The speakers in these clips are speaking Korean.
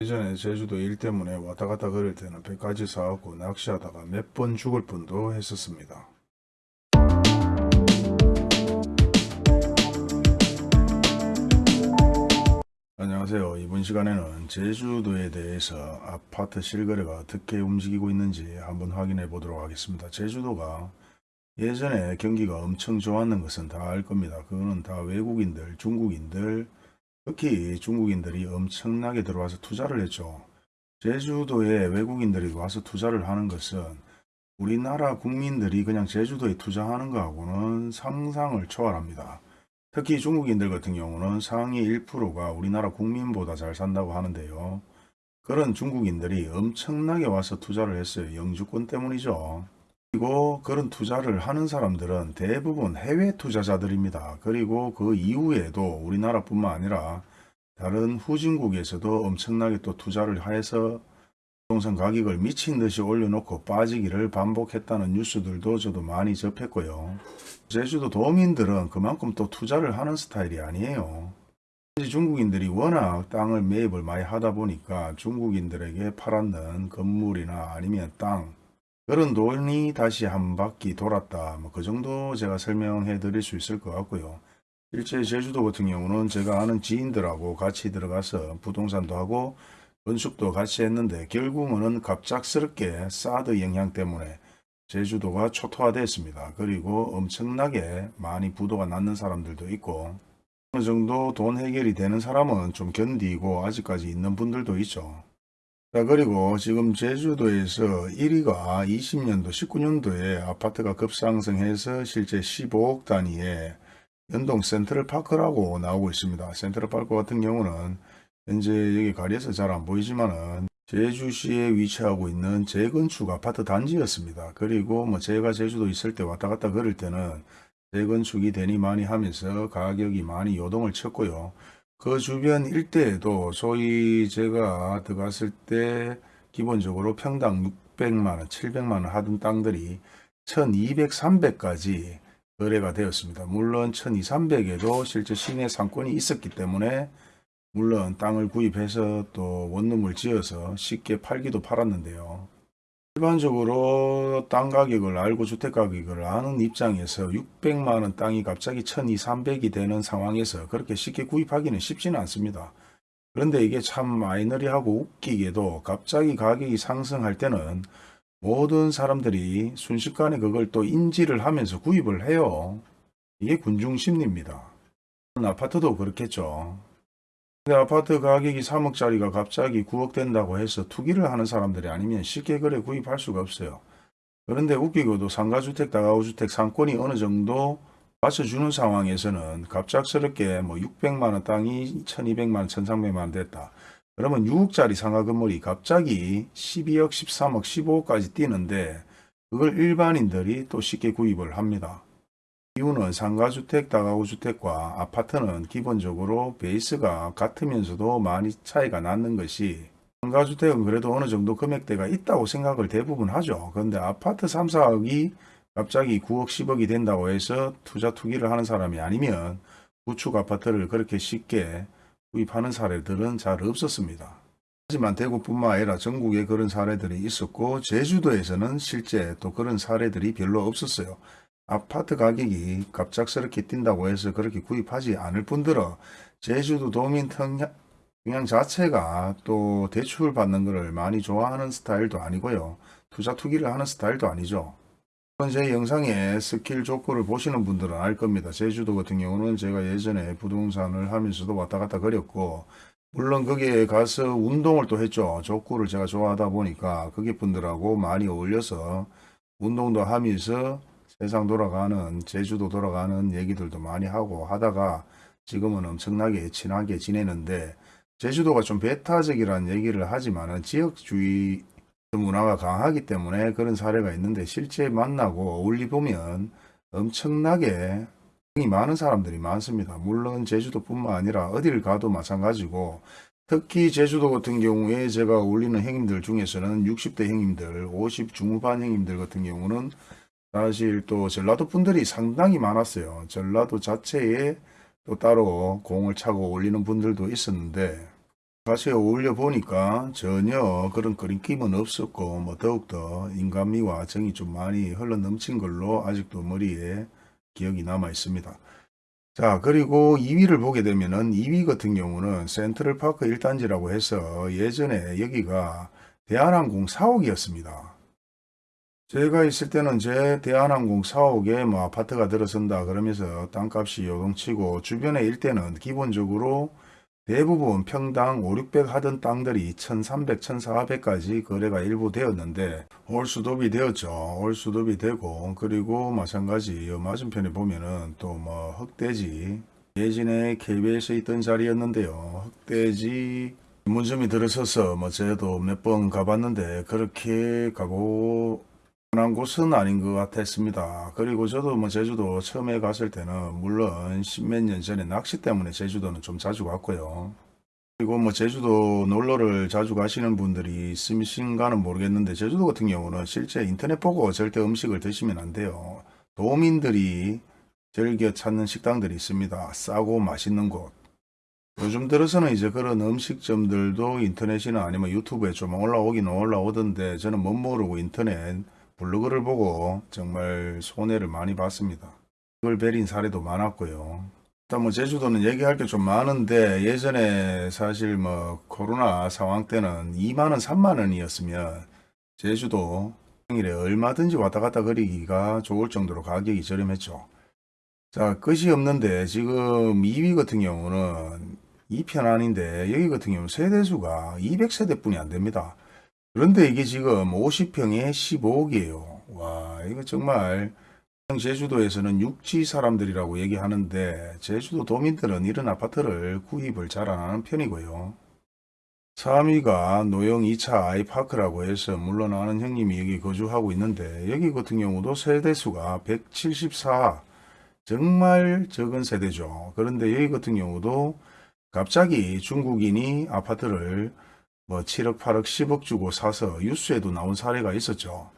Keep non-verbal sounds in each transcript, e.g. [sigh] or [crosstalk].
예전에 제주도 일 때문에 왔다 갔다 그럴 때는 배까지 사갖고 낚시하다가 몇 번 죽을 뻔도 했었습니다. 안녕하세요. 이번 시간에는 제주도에 대해서 아파트 실거래가 어떻게 움직이고 있는지 한번 확인해 보도록 하겠습니다. 제주도가 예전에 경기가 엄청 좋았는 것은 다 알 겁니다. 그거는 다 외국인들, 중국인들, 특히 중국인들이 엄청나게 들어와서 투자를 했죠. 제주도에 외국인들이 와서 투자를 하는 것은 우리나라 국민들이 그냥 제주도에 투자하는 것하고는 상상을 초월합니다. 특히 중국인들 같은 경우는 상위 1%가 우리나라 국민보다 잘 산다고 하는데요. 그런 중국인들이 엄청나게 와서 투자를 했어요. 영주권 때문이죠. 그리고 그런 투자를 하는 사람들은 대부분 해외 투자자들입니다. 그리고 그 이후에도 우리나라뿐만 아니라 다른 후진국에서도 엄청나게 또 투자를 해서 부동산 가격을 미친 듯이 올려놓고 빠지기를 반복했다는 뉴스들도 저도 많이 접했고요. 제주도 도민들은 그만큼 또 투자를 하는 스타일이 아니에요. 중국인들이 워낙 땅을 매입을 많이 하다 보니까 중국인들에게 팔았는 건물이나 아니면 땅 그런 돈이 다시 한 바퀴 돌았다. 뭐 그 정도 제가 설명해 드릴 수 있을 것 같고요. 실제 제주도 같은 경우는 제가 아는 지인들하고 같이 들어가서 부동산도 하고 건축도 같이 했는데 결국은 갑작스럽게 사드 영향 때문에 제주도가 초토화됐습니다. 그리고 엄청나게 많이 부도가 났는 사람들도 있고 어느 정도 돈 해결이 되는 사람은 좀 견디고 아직까지 있는 분들도 있죠. 자 그리고 지금 제주도에서 1위가 20년도 19년도에 아파트가 급상승해서 실제 15억 단위의 연동 센트럴파크라고 나오고 있습니다. 센트럴파크 같은 경우는 현재 여기 가리에서 잘 안 보이지만은 제주시에 위치하고 있는 재건축 아파트 단지였습니다. 그리고 뭐 제가 제주도 있을 때 왔다 갔다 그럴 때는 재건축이 되니 많이 하면서 가격이 많이 요동을 쳤고요. 그 주변 일대에도 소위 제가 들어갔을 때 기본적으로 평당 600만원, 700만원 하던 땅들이 1200, 300까지 거래가 되었습니다. 물론 1200, 300에도 실제 시내 상권이 있었기 때문에 물론 땅을 구입해서 또 원룸을 지어서 쉽게 팔기도 팔았는데요. 일반적으로 땅 가격을 알고 주택 가격을 아는 입장에서 600만원 땅이 갑자기 1200, 300이 되는 상황에서 그렇게 쉽게 구입하기는 쉽지는 않습니다. 그런데 이게 참 마이너리하고 웃기게도 갑자기 가격이 상승할 때는 모든 사람들이 순식간에 그걸 또 인지를 하면서 구입을 해요. 이게 군중심리입니다. 아파트도 그렇겠죠. 근데 아파트 가격이 3억짜리가 갑자기 9억 된다고 해서 투기를 하는 사람들이 아니면 쉽게 그래 구입할 수가 없어요. 그런데 웃기고도 상가주택, 다가구주택 상권이 어느 정도 받쳐주는 상황에서는 갑작스럽게 뭐 600만원 땅이 1200만원, 1300만원 됐다. 그러면 6억짜리 상가 건물이 갑자기 12억, 13억, 15억까지 뛰는데 그걸 일반인들이 또 쉽게 구입을 합니다. 이유는 상가주택, 다가구주택과 아파트는 기본적으로 베이스가 같으면서도 많이 차이가 나는 것이 상가주택은 그래도 어느 정도 금액대가 있다고 생각을 대부분 하죠. 그런데 아파트 3, 4억이 갑자기 9억, 10억이 된다고 해서 투자 투기를 하는 사람이 아니면 구축 아파트를 그렇게 쉽게 구입하는 사례들은 잘 없었습니다. 하지만 대구뿐만 아니라 전국에 그런 사례들이 있었고 제주도에서는 실제 또 그런 사례들이 별로 없었어요. 아파트 가격이 갑작스럽게 뛴다고 해서 그렇게 구입하지 않을 뿐더러 제주도 도민 성향 자체가 또 대출 받는 것을 많이 좋아하는 스타일도 아니고요. 투자 투기를 하는 스타일도 아니죠. 제 영상에 스킬 족구를 보시는 분들은 알 겁니다. 제주도 같은 경우는 제가 예전에 부동산을 하면서도 왔다 갔다 그렸고 물론 거기에 가서 운동을 또 했죠. 족구를 제가 좋아하다 보니까 거기 분들하고 많이 어울려서 운동도 하면서 세상 돌아가는 제주도 돌아가는 얘기들도 많이 하고 하다가 지금은 엄청나게 친하게 지내는데 제주도가 좀 배타적이라는 얘기를 하지만 지역주의 문화가 강하기 때문에 그런 사례가 있는데 실제 만나고 어울리 보면 엄청나게 많은 사람들이 많습니다. 물론 제주도뿐만 아니라 어디를 가도 마찬가지고 특히 제주도 같은 경우에 제가 어울리는 형님들 중에서는 60대 형님들, 50 중후반 형님들 같은 경우는 사실 또 전라도 분들이 상당히 많았어요. 전라도 자체에 또 따로 공을 차고 올리는 분들도 있었는데 같이 어울려 보니까 전혀 그런 그림낌은 없었고 뭐 더욱더 인간미와 정이 좀 많이 흘러 넘친 걸로 아직도 머리에 기억이 남아 있습니다. 자 그리고 2위를 보게 되면은 2위 같은 경우는 센트럴파크 1단지라고 해서 예전에 여기가 대한항공 사옥이었습니다. 제가 있을 때는 제 대한항공 사옥에 뭐 아파트가 들어선다 그러면서 땅값이 요동치고 주변의 일대는 기본적으로 대부분 평당 5, 600 하던 땅들이 1300, 1400까지 거래가 일부 되었는데 올 수도비 되었죠. 올 수도비 되고 그리고 마찬가지 요 맞은편에 보면은 또 뭐 흑돼지 예전에 KBS에 있던 자리였는데요. 흑돼지 문점이 들어서서 뭐 저도 몇 번 가봤는데 그렇게 가고 한 곳은 아닌 것 같았습니다. 그리고 저도 뭐 제주도 처음에 갔을 때는 물론 십몇 년 전에 낚시 때문에 제주도는 좀 자주 갔고요. 그리고 뭐 제주도 놀러를 자주 가시는 분들이 있으신가는 모르겠는데 제주도 같은 경우는 실제 인터넷 보고 절대 음식을 드시면 안 돼요. 도민들이 즐겨 찾는 식당들이 있습니다. 싸고 맛있는 곳. 요즘 들어서는 이제 그런 음식점들도 인터넷이나 아니면 유튜브에 좀 올라오긴 올라오던데 저는 못 모르고 인터넷 블로그를 보고 정말 손해를 많이 봤습니다. 그걸 베린 사례도 많았고요. 일단 뭐 제주도는 얘기할 게 좀 많은데 예전에 사실 뭐 코로나 상황 때는 2만원 3만원이었으면 제주도 평일에 얼마든지 왔다 갔다 거리기가 좋을 정도로 가격이 저렴했죠. 자 끝이 없는데 지금 2위 같은 경우는 2편 아닌데 여기 같은 경우는 세대수가 200세대 뿐이 안 됩니다. 그런데 이게 지금 50평에 15억이에요. 와, 이거 정말 제주도에서는 육지 사람들이라고 얘기하는데 제주도 도민들은 이런 아파트를 구입을 잘 안 하는 편이고요. 3위가 노영 2차 아이파크라고 해서 물론 아는 형님이 여기 거주하고 있는데 여기 같은 경우도 세대수가 174 정말 적은 세대죠. 그런데 여기 같은 경우도 갑자기 중국인이 아파트를 뭐 7억, 8억, 10억 주고 사서 뉴스에도 나온 사례가 있었죠.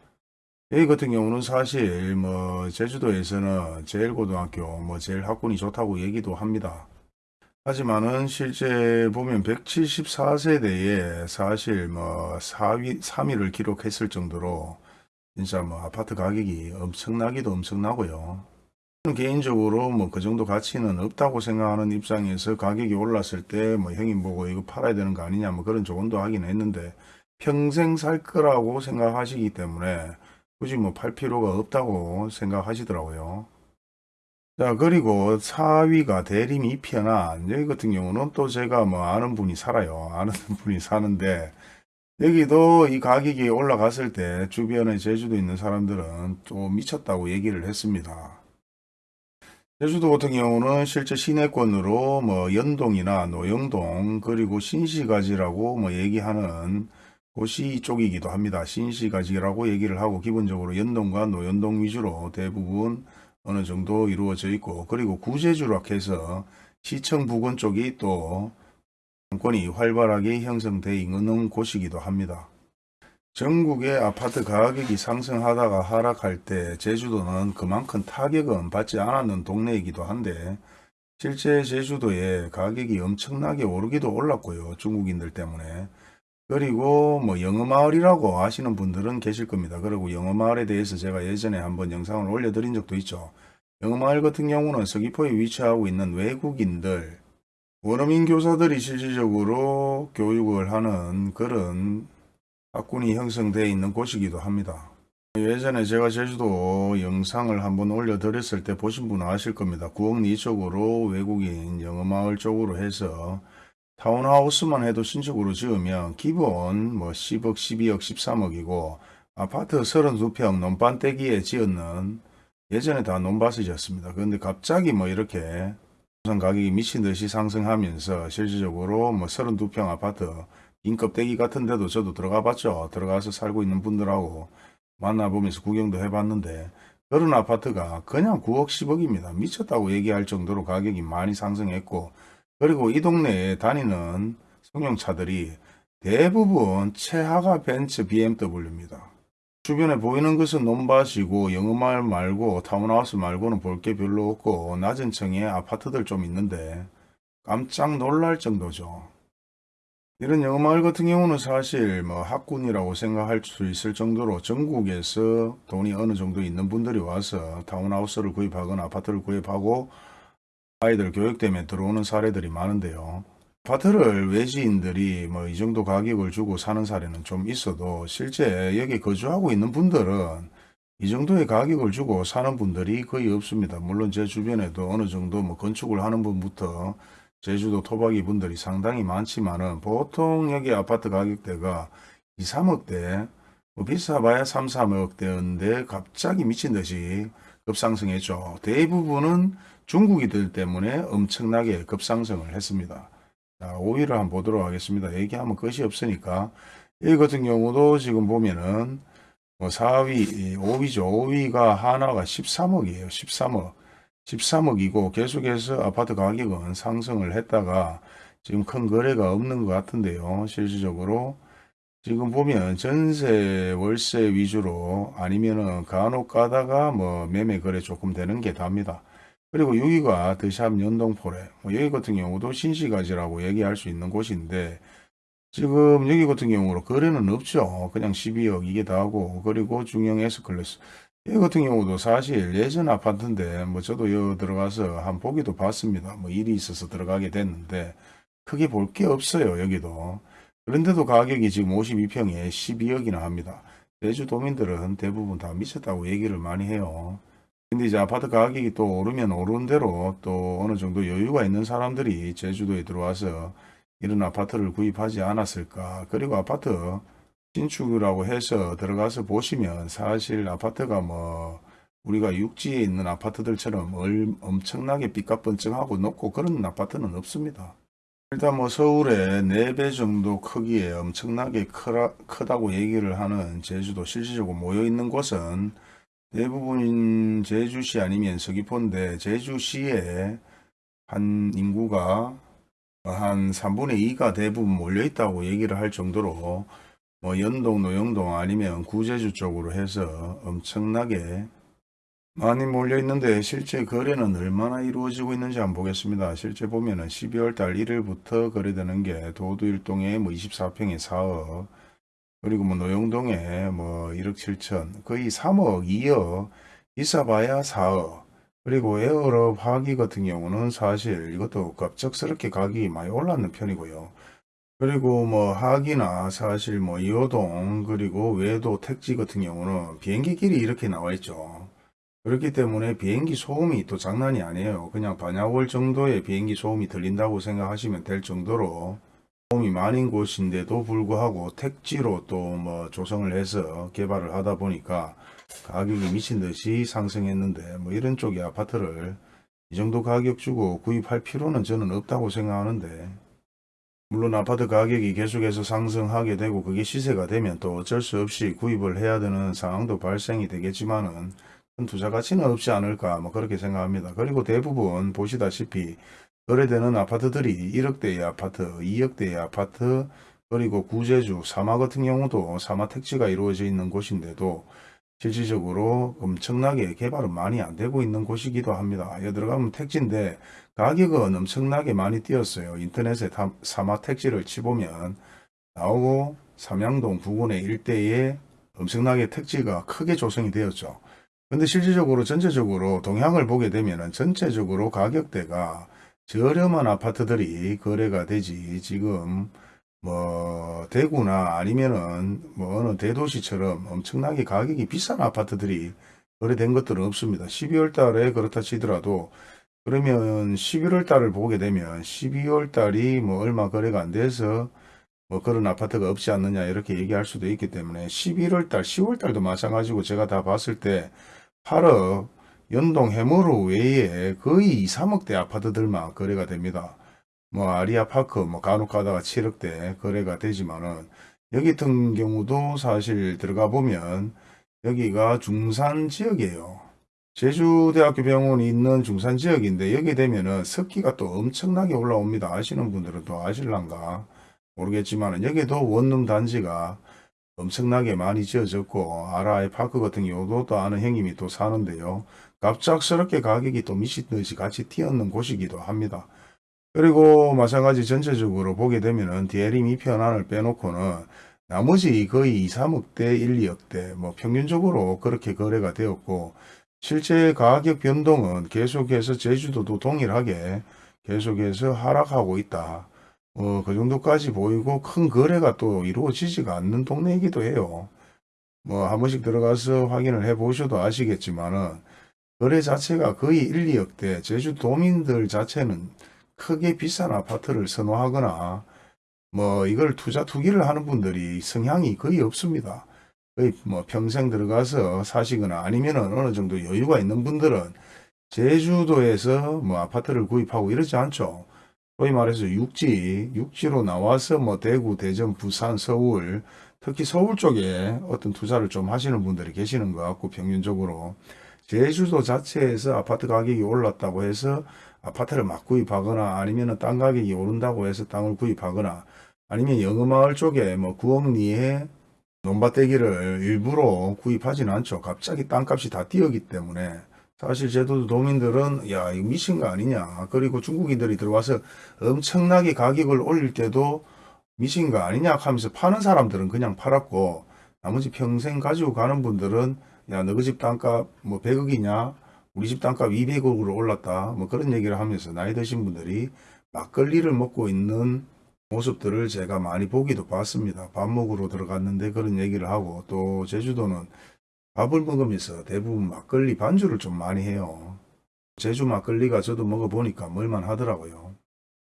여기 같은 경우는 사실 뭐 제주도에서는 제일고등학교 뭐 제일 학군이 좋다고 얘기도 합니다. 하지만은 실제 보면 174세대에 사실 뭐 4위, 3위를 기록했을 정도로 진짜 뭐 아파트 가격이 엄청나기도 엄청나고요. 개인적으로 뭐 그 정도 가치는 없다고 생각하는 입장에서 가격이 올랐을 때 뭐 형님 보고 이거 팔아야 되는 거 아니냐 뭐 그런 조언도 하긴 했는데 평생 살 거라고 생각하시기 때문에 굳이 뭐 팔 필요가 없다고 생각하시더라고요. 자 그리고 4위가 대림 2편안 여기 같은 경우는 또 제가 뭐 아는 분이 살아요. 아는 [laughs] 분이 사는데 여기도 이 가격이 올라갔을 때 주변에 제주도 있는 사람들은 또 미쳤다고 얘기를 했습니다. 제주도 같은 경우는 실제 시내권으로 뭐 연동이나 노영동 그리고 신시가지라고 뭐 얘기하는 곳이 이쪽이기도 합니다. 신시가지라고 얘기를 하고 기본적으로 연동과 노연동 위주로 대부분 어느 정도 이루어져 있고 그리고 구제주로 해서 시청 부근 쪽이 또 정권이 활발하게 형성되어 있는 곳이기도 합니다. 전국의 아파트 가격이 상승하다가 하락할 때 제주도는 그만큼 타격은 받지 않았는 동네이기도 한데 실제 제주도의 가격이 엄청나게 오르기도 올랐고요. 중국인들 때문에. 그리고 뭐 영어마을이라고 아시는 분들은 계실 겁니다. 그리고 영어마을에 대해서 제가 예전에 한번 영상을 올려드린 적도 있죠. 영어마을 같은 경우는 서귀포에 위치하고 있는 외국인들, 원어민 교사들이 실질적으로 교육을 하는 그런 학군이 형성되어 있는 곳이기도 합니다. 예전에 제가 제주도 영상을 한번 올려드렸을 때 보신 분은 아실 겁니다. 구억리 쪽으로 외국인 영어마을 쪽으로 해서 타운하우스만 해도 신축으로 지으면 기본 뭐 10억, 12억, 13억이고 아파트 32평 논반대기에 지었는 예전에 다 논밭이었습니다. 그런데 갑자기 뭐 이렇게 부산 가격이 미친 듯이 상승하면서 실질적으로 뭐 32평 아파트 인껍데기 같은 데도 저도 들어가 봤죠. 들어가서 살고 있는 분들하고 만나보면서 구경도 해봤는데 그런 아파트가 그냥 9억 10억입니다. 미쳤다고 얘기할 정도로 가격이 많이 상승했고 그리고 이 동네에 다니는 승용차들이 대부분 최하가 벤츠 BMW입니다. 주변에 보이는 것은 논밭이고 영어마을 말고 타운하우스 말고는 볼 게 별로 없고 낮은 층에 아파트들 좀 있는데 깜짝 놀랄 정도죠. 이런 영어마을 같은 경우는 사실 뭐 학군이라고 생각할 수 있을 정도로 전국에서 돈이 어느 정도 있는 분들이 와서 타운하우스를 구입하거나 아파트를 구입하고 아이들 교육 때문에 들어오는 사례들이 많은데요. 아파트를 외지인들이 뭐 이 정도 가격을 주고 사는 사례는 좀 있어도 실제 여기 거주하고 있는 분들은 이 정도의 가격을 주고 사는 분들이 거의 없습니다. 물론 제 주변에도 어느 정도 뭐 건축을 하는 분부터 제주도 토박이 분들이 상당히 많지만은 보통 여기 아파트 가격대가 2, 3억대, 뭐 비싸봐야 3, 4억대인데 갑자기 미친 듯이 급상승했죠. 대부분은 중국이들 때문에 엄청나게 급상승을 했습니다. 자, 5위를 한번 보도록 하겠습니다. 얘기하면 끝이 없으니까. 이 같은 경우도 지금 보면은 뭐 4위, 5위죠. 5위가 하나가 13억이에요. 13억. 13억이고 계속해서 아파트 가격은 상승을 했다가 지금 큰 거래가 없는 것 같은데요. 실질적으로 지금 보면 전세 월세 위주로 아니면은 간혹 가다가 뭐 매매 거래 조금 되는 게 답니다. 그리고 여기가 드샵 연동포레 뭐 여기 같은 경우도 신시가지라고 얘기할 수 있는 곳인데 지금 여기 같은 경우로 거래는 없죠. 그냥 12억 이게 다고 그리고 중형 S클래스 이 같은 경우도 사실 예전 아파트인데 뭐 저도 여기 들어가서 한 보기도 봤습니다. 뭐 일이 있어서 들어가게 됐는데 크게 볼 게 없어요. 여기도. 그런데도 가격이 지금 52평에 12억이나 합니다. 제주도민들은 대부분 다 미쳤다고 얘기를 많이 해요. 근데 이제 아파트 가격이 또 오르면 오르는 대로 또 어느 정도 여유가 있는 사람들이 제주도에 들어와서 이런 아파트를 구입하지 않았을까. 그리고 아파트 신축이라고 해서 들어가서 보시면 사실 아파트가 뭐 우리가 육지에 있는 아파트들처럼 얼- 엄청나게 삐까뻔쩍하고 높고 그런 아파트는 없습니다. 일단 뭐 서울의 4배 정도 크기에 엄청나게 크라, 크다고 얘기를 하는 제주도 실질적으로 모여 있는 곳은 대부분 제주시 아니면 서귀포인데 제주시에 한 인구가 한 3분의 2가 대부분 몰려 있다고 얘기를 할 정도로 뭐 연동, 노영동 아니면 구제주 쪽으로 해서 엄청나게 많이 몰려 있는데 실제 거래는 얼마나 이루어지고 있는지 한번 보겠습니다. 실제 보면은 12월 달 1일부터 거래되는 게 도두일동에 뭐 24평에 4억 그리고 뭐 노영동에 뭐 1억 7천 거의 3억 2억 비싸봐야 4억 그리고 에어럽 화기 같은 경우는 사실 이것도 갑작스럽게 가격이 많이 올랐는 편이고요. 그리고 뭐 하기나 사실 뭐 이호동 그리고 외도 택지 같은 경우는 비행기 길이 이렇게 나와 있죠. 그렇기 때문에 비행기 소음이 또 장난이 아니에요. 그냥 반야월 정도의 비행기 소음이 들린다고 생각하시면 될 정도로 소음이 많은 곳인데도 불구하고 택지로 또 뭐 조성을 해서 개발을 하다 보니까 가격이 미친 듯이 상승했는데 뭐 이런 쪽의 아파트를 이 정도 가격 주고 구입할 필요는 저는 없다고 생각하는데 물론 아파트 가격이 계속해서 상승하게 되고 그게 시세가 되면 또 어쩔 수 없이 구입을 해야 되는 상황도 발생이 되겠지만은 큰 투자 가치는 없지 않을까 뭐 그렇게 생각합니다. 그리고 대부분 보시다시피 거래되는 아파트들이 1억대의 아파트, 2억대의 아파트 그리고 구제주, 사마 같은 경우도 사마 택지가 이루어져 있는 곳인데도 실질적으로 엄청나게 개발은 많이 안 되고 있는 곳이기도 합니다. 여기 들어가면 택지인데 가격은 엄청나게 많이 뛰었어요. 인터넷에 다- 사마 택지를 치보면 나오고 삼양동 부근의 일대에 엄청나게 택지가 크게 조성이 되었죠. 근데 실질적으로 전체적으로 동향을 보게 되면은 전체적으로 가격대가 저렴한 아파트들이 거래가 되지 지금 뭐 대구나 아니면은 뭐 어느 대도시처럼 엄청나게 가격이 비싼 아파트들이 거래된 것들은 없습니다. 12월 달에 그렇다 치더라도 그러면 11월 달을 보게 되면 12월 달이 뭐 얼마 거래가 안 돼서 뭐 그런 아파트가 없지 않느냐 이렇게 얘기할 수도 있기 때문에 11월 달, 10월 달도 마찬가지고 제가 다 봤을 때 8억 연동 해머로 외에 거의 2, 3억대 아파트들만 거래가 됩니다. 뭐 아리아파크 뭐 간혹 가다가 7억대 거래가 되지만은 여기 같은 경우도 사실 들어가 보면 여기가 중산 지역이에요. 제주대학교 병원이 있는 중산 지역인데 여기 되면은 습기가 또 엄청나게 올라옵니다. 아시는 분들은 또 아실란가 모르겠지만은 여기도 원룸 단지가 엄청나게 많이 지어졌고 아라이 파크 같은 경우도 또 아는 형님이 또 사는데요. 갑작스럽게 가격이 또 미친 듯이 같이 튀었는 곳이기도 합니다. 그리고 마찬가지 전체적으로 보게 되면은 DL임 2편안을 빼놓고는 나머지 거의 2, 3억대, 1, 2억대 뭐 평균적으로 그렇게 거래가 되었고 실제 가격 변동은 계속해서 제주도도 동일하게 계속해서 하락하고 있다. 어, 그 정도까지 보이고 큰 거래가 또 이루어지지가 않는 동네이기도 해요. 뭐 한 번씩 들어가서 확인을 해 보셔도 아시겠지만은 거래 자체가 거의 1, 2억대 제주 도민들 자체는 크게 비싼 아파트를 선호하거나 뭐 이걸 투자 투기를 하는 분들이 성향이 거의 없습니다. 거의 뭐 평생 들어가서 사시거나 아니면은 어느 정도 여유가 있는 분들은 제주도에서 뭐 아파트를 구입하고 이러지 않죠. 소위 말해서 육지, 육지로 나와서 뭐 대구, 대전, 부산, 서울, 특히 서울 쪽에 어떤 투자를 좀 하시는 분들이 계시는 것 같고 평균적으로 제주도 자체에서 아파트 가격이 올랐다고 해서 아파트를 막 구입하거나 아니면 땅 가격이 오른다고 해서 땅을 구입하거나 아니면 영어마을 쪽에 뭐 구억리에 논밭대기를 일부러 구입하지는 않죠. 갑자기 땅값이 다 뛰었기 때문에 사실 제주도 도민들은 야 이거 미친 거 아니냐. 그리고 중국인들이 들어와서 엄청나게 가격을 올릴 때도 미친 거 아니냐 하면서 파는 사람들은 그냥 팔았고 나머지 평생 가지고 가는 분들은 야 너희 집 땅값 뭐 100억이냐 우리 집 땅값 200억으로 올랐다 뭐 그런 얘기를 하면서 나이 드신 분들이 막걸리를 먹고 있는 모습들을 제가 많이 보기도 봤습니다. 밥 먹으러 들어갔는데 그런 얘기를 하고 또 제주도는 밥을 먹으면서 대부분 막걸리 반주를 좀 많이 해요. 제주 막걸리가 저도 먹어보니까 먹을만 하더라고요.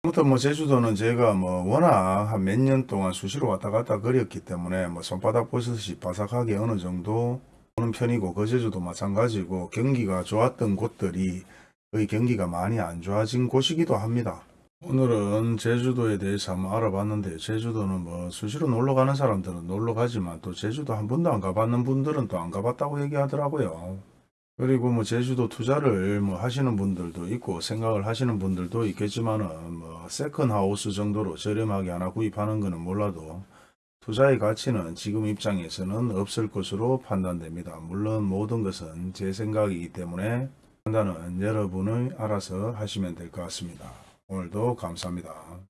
아무튼 뭐 제주도는 제가 뭐 워낙 한 몇 년 동안 수시로 왔다 갔다 거렸기 때문에 뭐 손바닥 보듯이 바삭하게 어느 정도 오는 편이고 그 제주도 마찬가지고 경기가 좋았던 곳들이 거의 경기가 많이 안 좋아진 곳이기도 합니다. 오늘은 제주도에 대해서 한번 알아봤는데 제주도는 뭐 수시로 놀러 가는 사람들은 놀러 가지만 또 제주도 한 번도 안 가봤는 분들은 또 안 가봤다고 얘기하더라고요. 그리고 뭐 제주도 투자를 뭐 하시는 분들도 있고 생각을 하시는 분들도 있겠지만은 뭐 second house 정도로 저렴하게 하나 구입하는 거는 몰라도 투자의 가치는 지금 입장에서는 없을 것으로 판단됩니다. 물론 모든 것은 제 생각이기 때문에 판단은 여러분이 알아서 하시면 될 것 같습니다. 오늘도 감사합니다.